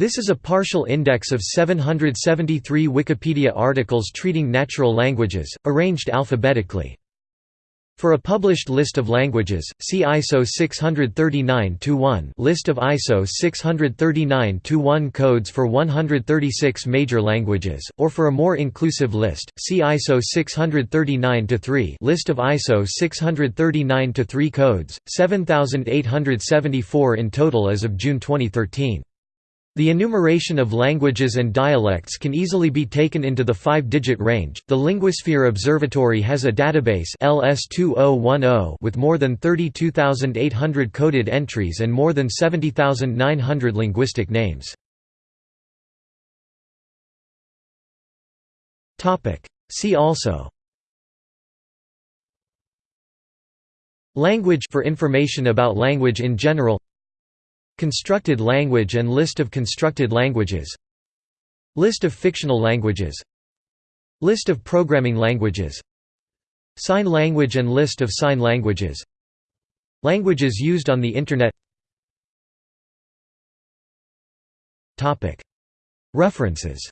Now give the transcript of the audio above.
This is a partial index of 773 Wikipedia articles treating natural languages, arranged alphabetically. For a published list of languages, see ISO 639-1 List of ISO 639-1 codes for 136 major languages, or for a more inclusive list, see ISO 639-3 List of ISO 639-3 codes, 7874 in total as of June 2013. The enumeration of languages and dialects can easily be taken into the five-digit range. The Linguisphere Observatory has a database LS2010 with more than 32,800 coded entries and more than 70,900 linguistic names. Topic: See also Language for information about language in general Constructed language and list of constructed languages List of fictional languages List of programming languages Sign language and list of sign languages Languages used on the Internet. References